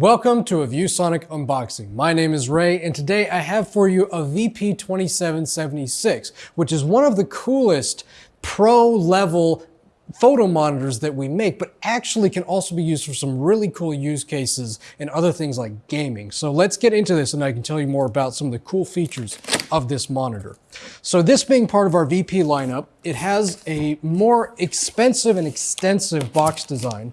Welcome to a ViewSonic unboxing. My name is Ray and today I have for you a VP2776, which is one of the coolest pro level photo monitors that we make, but actually can also be used for some really cool use cases and other things like gaming. So let's get into this and I can tell you more about some of the cool features of this monitor. So this being part of our VP lineup, it has a more expensive and extensive box design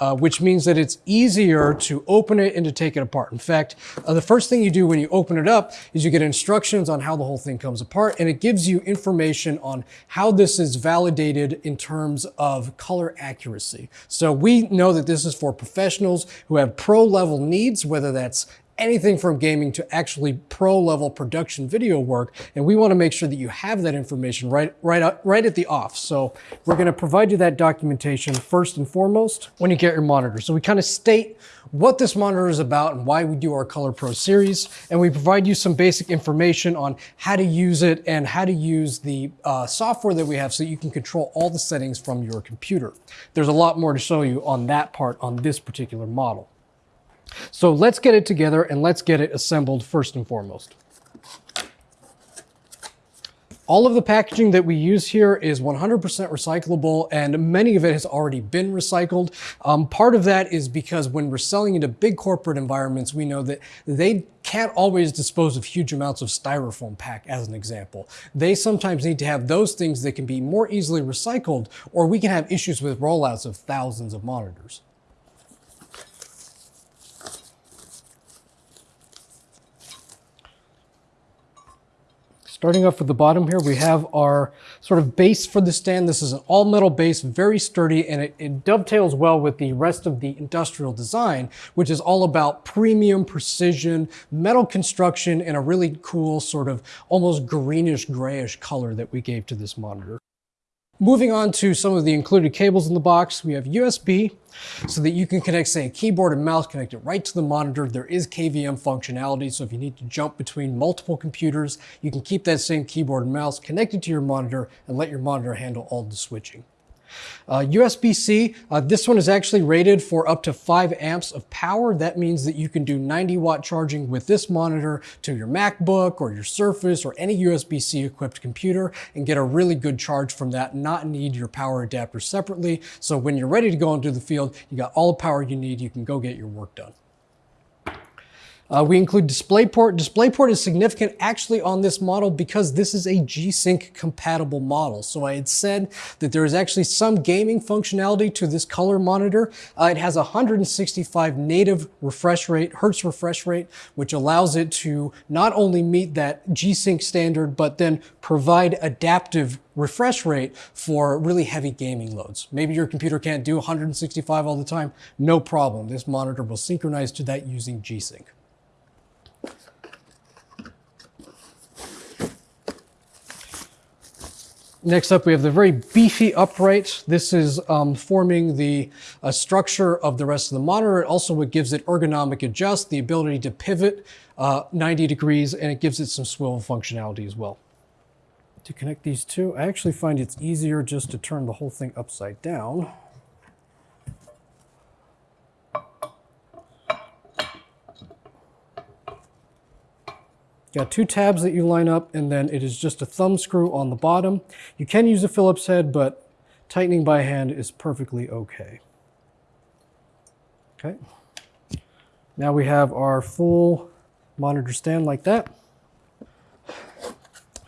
uh, which means that it's easier to open it and to take it apart. In fact, uh, the first thing you do when you open it up is you get instructions on how the whole thing comes apart, and it gives you information on how this is validated in terms of color accuracy. So we know that this is for professionals who have pro level needs, whether that's anything from gaming to actually pro level production video work. And we want to make sure that you have that information right, right, right at the off. So we're going to provide you that documentation first and foremost when you get your monitor. So we kind of state what this monitor is about and why we do our Color Pro series. And we provide you some basic information on how to use it and how to use the uh, software that we have so you can control all the settings from your computer. There's a lot more to show you on that part on this particular model. So let's get it together and let's get it assembled first and foremost. All of the packaging that we use here is 100% recyclable and many of it has already been recycled. Um, part of that is because when we're selling into big corporate environments, we know that they can't always dispose of huge amounts of styrofoam pack as an example. They sometimes need to have those things that can be more easily recycled or we can have issues with rollouts of thousands of monitors. Starting off with the bottom here, we have our sort of base for the stand. This is an all metal base, very sturdy, and it, it, dovetails well with the rest of the industrial design, which is all about premium precision, metal construction, and a really cool sort of almost greenish grayish color that we gave to this monitor. Moving on to some of the included cables in the box, we have USB so that you can connect, say, a keyboard and mouse, connect it right to the monitor. There is KVM functionality, so if you need to jump between multiple computers, you can keep that same keyboard and mouse connected to your monitor and let your monitor handle all the switching. Uh, USB-C, uh, this one is actually rated for up to 5 amps of power. That means that you can do 90 watt charging with this monitor to your MacBook or your Surface or any USB-C equipped computer and get a really good charge from that, not need your power adapter separately. So when you're ready to go into the field, you got all the power you need, you can go get your work done. Uh, we include DisplayPort. DisplayPort is significant actually on this model because this is a G-Sync compatible model. So I had said that there is actually some gaming functionality to this color monitor. Uh, it has 165 native refresh rate, Hertz refresh rate, which allows it to not only meet that G-Sync standard, but then provide adaptive refresh rate for really heavy gaming loads. Maybe your computer can't do 165 all the time. No problem. This monitor will synchronize to that using G-Sync. Next up, we have the very beefy upright. This is um, forming the uh, structure of the rest of the monitor. It also what gives it ergonomic adjust, the ability to pivot uh, 90 degrees, and it gives it some swivel functionality as well. To connect these two, I actually find it's easier just to turn the whole thing upside down. Got two tabs that you line up and then it is just a thumb screw on the bottom. You can use a Phillips head, but tightening by hand is perfectly okay. Okay. Now we have our full monitor stand like that.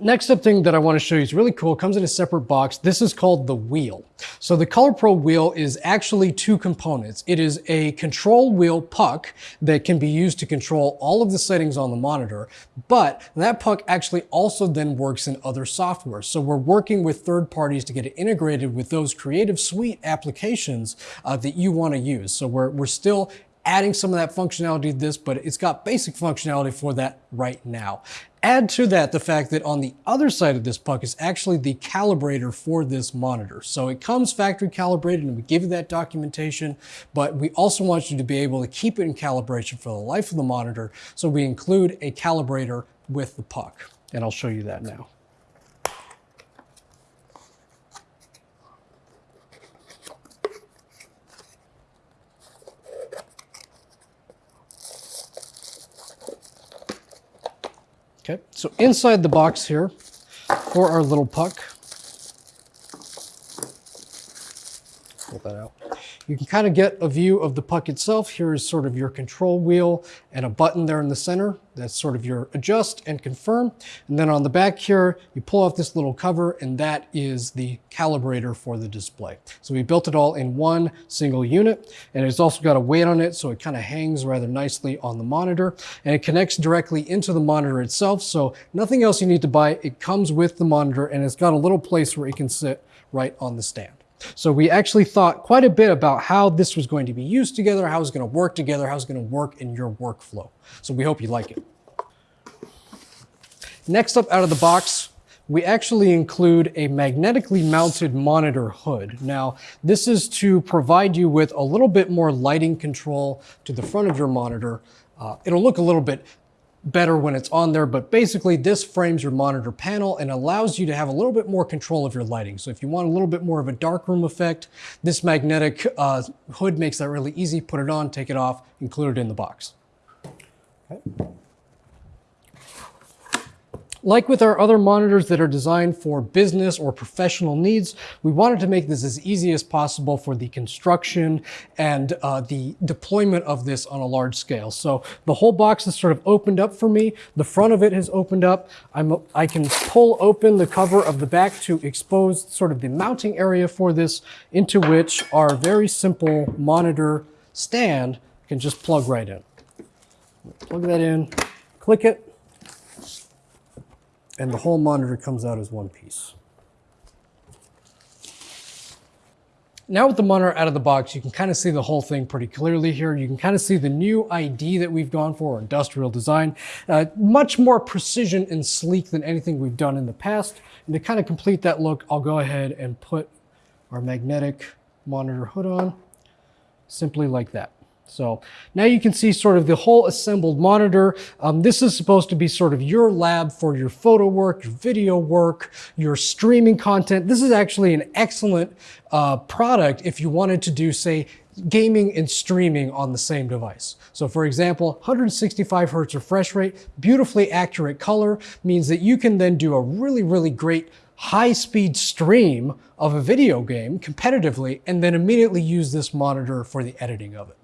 Next up thing that I want to show you is really cool. It comes in a separate box. This is called the wheel. So the Color Pro wheel is actually two components. It is a control wheel puck that can be used to control all of the settings on the monitor, but that puck actually also then works in other software. So we're working with third parties to get it integrated with those Creative Suite applications uh, that you want to use. So we're, we're still adding some of that functionality to this, but it's got basic functionality for that right now. Add to that the fact that on the other side of this puck is actually the calibrator for this monitor. So it comes factory calibrated and we give you that documentation, but we also want you to be able to keep it in calibration for the life of the monitor. So we include a calibrator with the puck and I'll show you that now. Okay, so inside the box here for our little puck, pull that out. You can kind of get a view of the puck itself. Here is sort of your control wheel and a button there in the center. That's sort of your adjust and confirm. And then on the back here, you pull off this little cover and that is the calibrator for the display. So we built it all in one single unit and it's also got a weight on it so it kind of hangs rather nicely on the monitor and it connects directly into the monitor itself. So nothing else you need to buy. It comes with the monitor and it's got a little place where it can sit right on the stand. So we actually thought quite a bit about how this was going to be used together, how it's going to work together, how it's going to work in your workflow. So we hope you like it. Next up out of the box, we actually include a magnetically mounted monitor hood. Now, this is to provide you with a little bit more lighting control to the front of your monitor. Uh, it'll look a little bit better when it's on there, but basically this frames your monitor panel and allows you to have a little bit more control of your lighting. So if you want a little bit more of a darkroom effect, this magnetic uh, hood makes that really easy. Put it on, take it off, include it in the box. Okay. Like with our other monitors that are designed for business or professional needs, we wanted to make this as easy as possible for the construction and uh, the deployment of this on a large scale. So the whole box is sort of opened up for me. The front of it has opened up. I'm, I can pull open the cover of the back to expose sort of the mounting area for this into which our very simple monitor stand can just plug right in. Plug that in, click it, and the whole monitor comes out as one piece. Now with the monitor out of the box, you can kind of see the whole thing pretty clearly here. You can kind of see the new ID that we've gone for, industrial design. Uh, much more precision and sleek than anything we've done in the past. And to kind of complete that look, I'll go ahead and put our magnetic monitor hood on, simply like that. So now you can see sort of the whole assembled monitor. Um, this is supposed to be sort of your lab for your photo work, your video work, your streaming content. This is actually an excellent uh, product if you wanted to do, say, gaming and streaming on the same device. So for example, 165 hertz refresh rate, beautifully accurate color means that you can then do a really, really great high-speed stream of a video game competitively and then immediately use this monitor for the editing of it.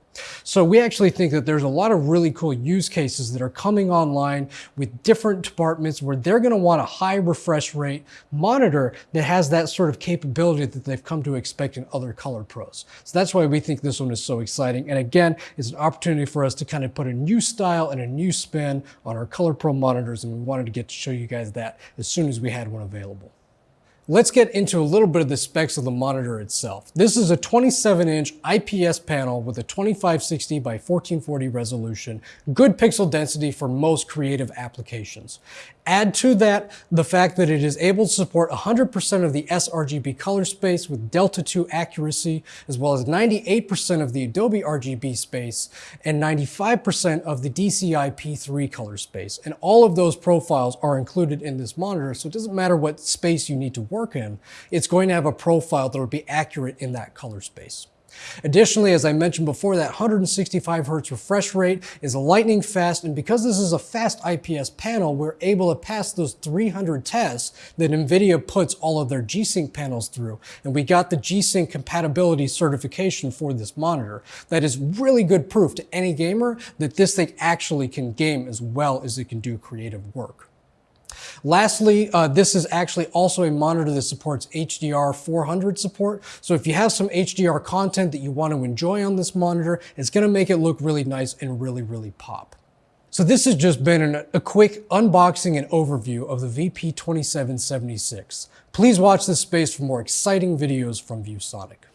So we actually think that there's a lot of really cool use cases that are coming online with different departments where they're going to want a high refresh rate monitor that has that sort of capability that they've come to expect in other color pros. So that's why we think this one is so exciting. And again, it's an opportunity for us to kind of put a new style and a new spin on our color pro monitors. And we wanted to get to show you guys that as soon as we had one available. Let's get into a little bit of the specs of the monitor itself. This is a 27 inch IPS panel with a 2560 by 1440 resolution, good pixel density for most creative applications. Add to that the fact that it is able to support 100% of the sRGB color space with Delta 2 accuracy, as well as 98% of the Adobe RGB space and 95% of the DCI P3 color space. And all of those profiles are included in this monitor, so it doesn't matter what space you need to work in, it's going to have a profile that will be accurate in that color space. Additionally, as I mentioned before, that 165 hertz refresh rate is lightning fast, and because this is a fast IPS panel, we're able to pass those 300 tests that NVIDIA puts all of their G-Sync panels through, and we got the G-Sync compatibility certification for this monitor. That is really good proof to any gamer that this thing actually can game as well as it can do creative work. Lastly, uh, this is actually also a monitor that supports HDR 400 support. So if you have some HDR content that you want to enjoy on this monitor, it's going to make it look really nice and really, really pop. So this has just been an, a quick unboxing and overview of the VP2776. Please watch this space for more exciting videos from ViewSonic.